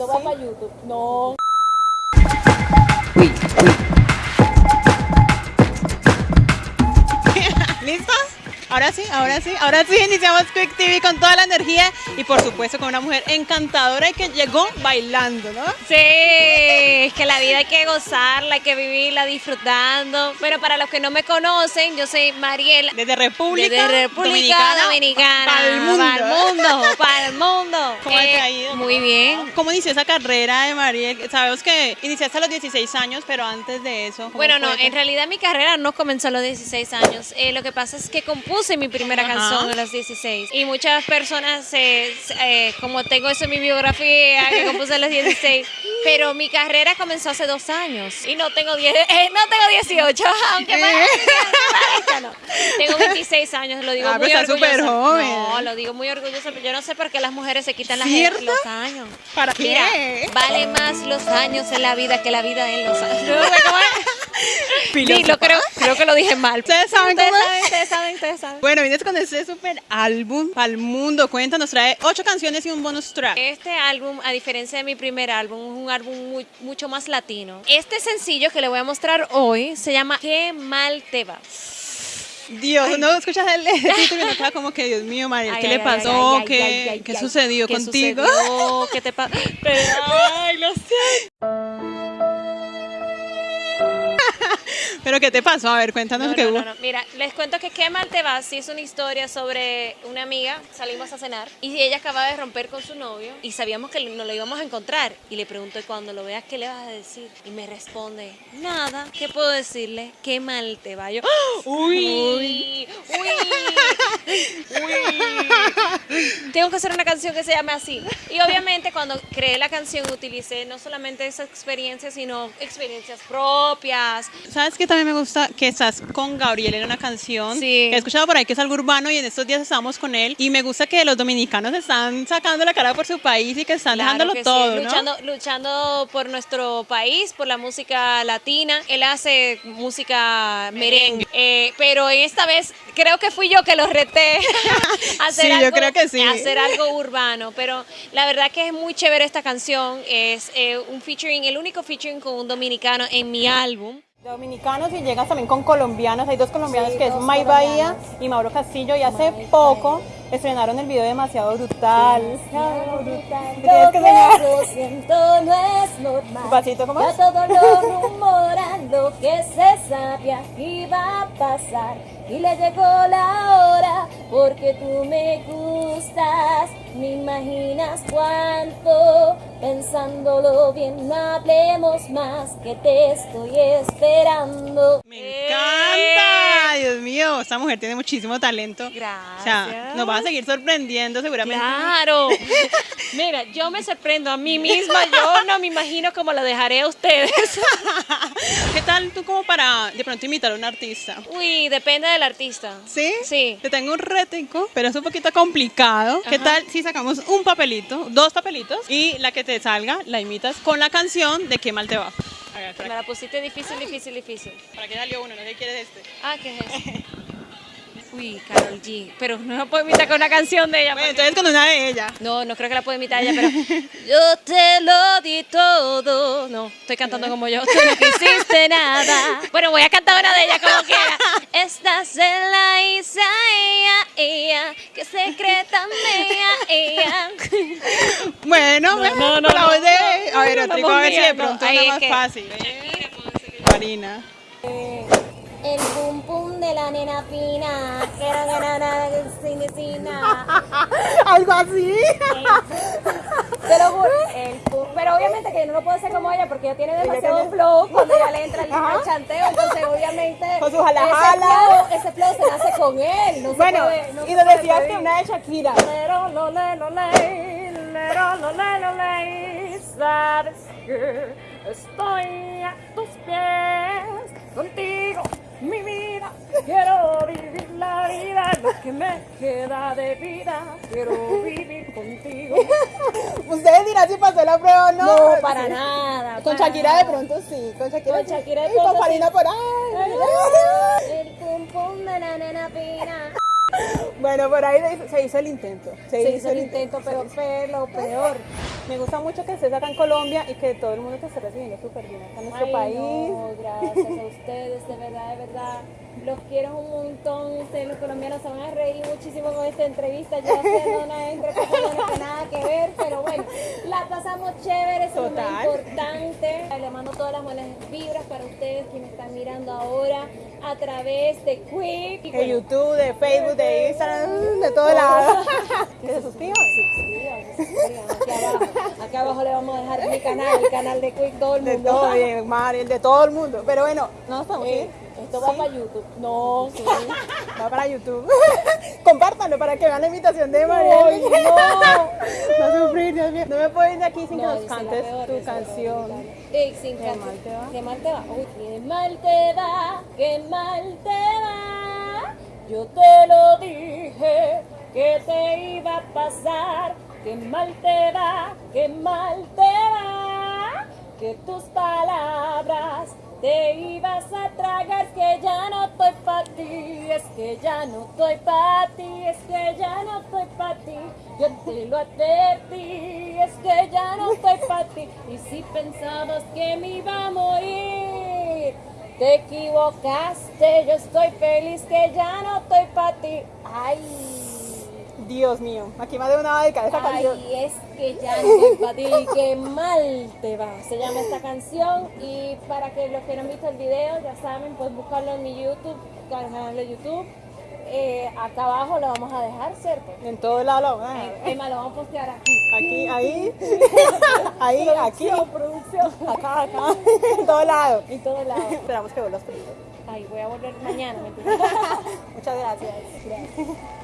Esto va para YouTube. No. Ahora sí, ahora sí, ahora sí iniciamos Quick TV con toda la energía y por supuesto con una mujer encantadora y que llegó bailando, ¿no? Sí, es que la vida hay que gozarla, hay que vivirla disfrutando. Pero para los que no me conocen, yo soy Mariela. Desde República, Desde República Dominicana. Para el mundo. Para el mundo, para el mundo. ¿Cómo te Eh, ha ido? Muy bien. ¿Cómo inició esa carrera de Mariel? Sabemos que iniciaste a los 16 años, pero antes de eso. ¿cómo Bueno, no, en realidad mi carrera no comenzó a los 16 años. Eh, lo que pasa es que compuse mi primera Ajá. canción a los 16. Y muchas personas, eh, eh, como tengo eso en mi biografía, que compuse a los 16, pero mi carrera comenzó hace dos años. Y no tengo, 10, eh, no tengo 18, aunque me. Tengo 26 años, lo digo Ah, muy orgullosa. súper joven. No, lo digo muy orgullosa, pero yo no sé por qué las mujeres se quitan las- ¿Cierto? los años. ¿Para Mira, qué? vale más los años en la vida que la vida en los años. Sí, lo creo, creo que lo dije mal. ¿Ustedes saben ustedes cómo saben, ustedes saben, ustedes saben. Bueno, vienes con este super álbum para el mundo. Cuéntanos, trae ocho canciones y un bonus track. Este álbum, a diferencia de mi primer álbum, es un álbum muy- mucho más latino. Este sencillo que le voy a mostrar hoy se llama Qué mal te va. Dios, no escuchas el, el título y como que, Dios mío, Mariel, Ay, ¿qué ay, le ay, pasó? ay, ¿Qué, ay, ay, qué ay. sucedió ¿Qué contigo? sucedió? ¿Qué te pasa? Ay, lo sé. ¿Pero qué te pasó? A ver, cuéntanos No, qué no, hubo. no. Mira, les cuento que Qué mal te va, sí es una historia sobre una amiga, salimos a cenar y ella acababa de romper con su novio y sabíamos que no lo íbamos a encontrar y le pregunto cuando lo veas qué le vas a decir y me responde, nada, ¿qué puedo decirle? Qué mal te va. Yo, uy, uy, uy. Tengo que hacer una canción que se llame así. Y obviamente cuando creé la canción utilicé no solamente esa experiencia, sino experiencias propias, ¿Sabes qué también me gusta? Que estás con Gabriel en una canción. Sí. He escuchado por ahí que es algo urbano y en estos días estábamos con él. Y me gusta que los dominicanos están sacando la cara por su país y que están Claro dejándolo que sí, todo, ¿no? luchando, luchando por nuestro país, por la música latina. Él hace música merengue, eh, pero esta vez creo que fui yo que lo reté a hacer, Sí, yo algo, creo que sí. a hacer algo urbano. Pero la verdad que es muy chévere esta canción. Es eh, un featuring, el único featuring con un dominicano en mi álbum. Dominicanos y llegas también con colombianos. Hay dos colombianos que es May Bahía y Mauro Castillo. Y hace poco estrenaron el video demasiado brutal. Que enseñar. Lo siento, no es normal. Pasito, ¿cómo Ya es? todo lo rumoran, lo que se sabía iba a pasar. Y le llegó la hora, porque tú me gustas. Me imaginas cuánto, pensándolo bien, no hablemos más, que te estoy esperando. Me encanta. Dios mío, esta mujer tiene muchísimo talento. O sea, Gracias. nos va a seguir sorprendiendo seguramente. Claro. Mira, yo me sorprendo a mí misma. Yo no me imagino cómo lo dejaré a ustedes. ¿Qué tal tú como para de pronto imitar a un artista? Uy, depende del artista. ¿Sí? Sí. Te tengo un rético, pero es un poquito complicado. ¿Qué Ajá. tal si sacamos un papelito, dos papelitos, y la que te salga la imitas con la canción de Qué mal te va? Ver, Me ¿para, la pusiste difícil, difícil, difícil. para qué salió uno? ¿No qué quieres este? Ah, ¿qué es eso? Uy, Carol G. Pero no la puedo imitar con una canción de ella. Bueno, entonces con una de ellas. No, no creo que la pueda imitar ella, pero yo te lo di todo. No, estoy cantando como yo. Tú no quisiste nada. Bueno, voy a cantar una de ellas como quiera. Estás en la isla, ella, ella, que secreta mía, ella. Bueno, bueno, no, no, con la no, voz de... no, A ver, no, no, a ver si de no. pronto es más fácil. Marina. El pum pum de la nena fina, que era ganana sin vecina. Algo así. Te lo juro. El pero obviamente que yo no lo puedo hacer como ella porque ella tiene demasiado flow cuando ya le entra el, el chanteo. Entonces, obviamente, Con su jala, ese, flow, ese flow se nace con él. No se Bueno, puede- no y puede decías que una de Shakira. Lero, lo, le, lo, le, lero, lo, le, lo, le, Sabes que estoy a tus pies que me queda de vida. Quiero vivir contigo. Ustedes dirán si pasó la prueba o no. No, para nada. Con para Shakira de pronto sí. Con Shakira, Con. Shakira de Y con pronto Farina sí. por ahí. El pum pum de la nena fina. Bueno, por ahí se hizo el intento. Se, hizo el intento, pero fue lo peor. Me gusta mucho que estés acá en Colombia y que todo el mundo te esté recibiendo súper bien acá en nuestro Ay, país. no, gracias a ustedes, de verdad, de verdad. Los quiero un montón. Ustedes, los colombianos, se van a reír muchísimo con esta entrevista. Yo haciendo una entrevista que nada que ver, pero bueno, la pasamos chévere, eso es lo importante. Le mando todas las buenas vibras para ustedes que me están mirando ahora a través de Quick. De bueno, YouTube, de Facebook, de Instagram, de todos lados. Que se suscriban. suscríbanse, suscríbanse. Aquí abajo, le vamos a dejar mi canal, el canal de Quick, todo el De mundo. todo, de Mariel, de todo el mundo. Pero bueno, no nos podemos Eh, ir. esto va para YouTube. No, sí. Va para YouTube. Compártanlo para que vean la invitación de Mariel. Ay, no. No sufrir, Dios mío. No me puedo ir de aquí sin que No, nos dice la cantes peor, tu canción. Ey, sin Qué mal te va. Qué mal te va. Uy, qué mal te va, qué mal te va. Yo te lo dije que te iba a pasar. Qué mal te va, qué mal te va. Que tus palabras te ibas a tragar. Que ya no estoy para ti, es que ya no estoy para ti, es que ya no estoy para ti. Yo te lo advertí, es que ya no estoy para ti. Y si pensabas que me iba a morir, te equivocaste. Yo estoy feliz que ya no estoy para ti. Ay. Dios mío, aquí más de una va a dedicar esa canción. Ay, es que ya no estoy para ti, qué mal te va. Se llama esta canción y para que los que no han visto el video, ya saben, pueden buscarlo en mi YouTube, canal de YouTube. Eh, acá abajo lo vamos a dejar, ¿cierto? En todos lados lo van a dejar. Emma, lo vamos a postear aquí. Aquí, ahí, ahí, aquí, Producción, acá, acá, en todos lados. En todos lados. Esperamos que vuelvas pronto. Ay, voy a volver mañana. Muchas gracias. Gracias.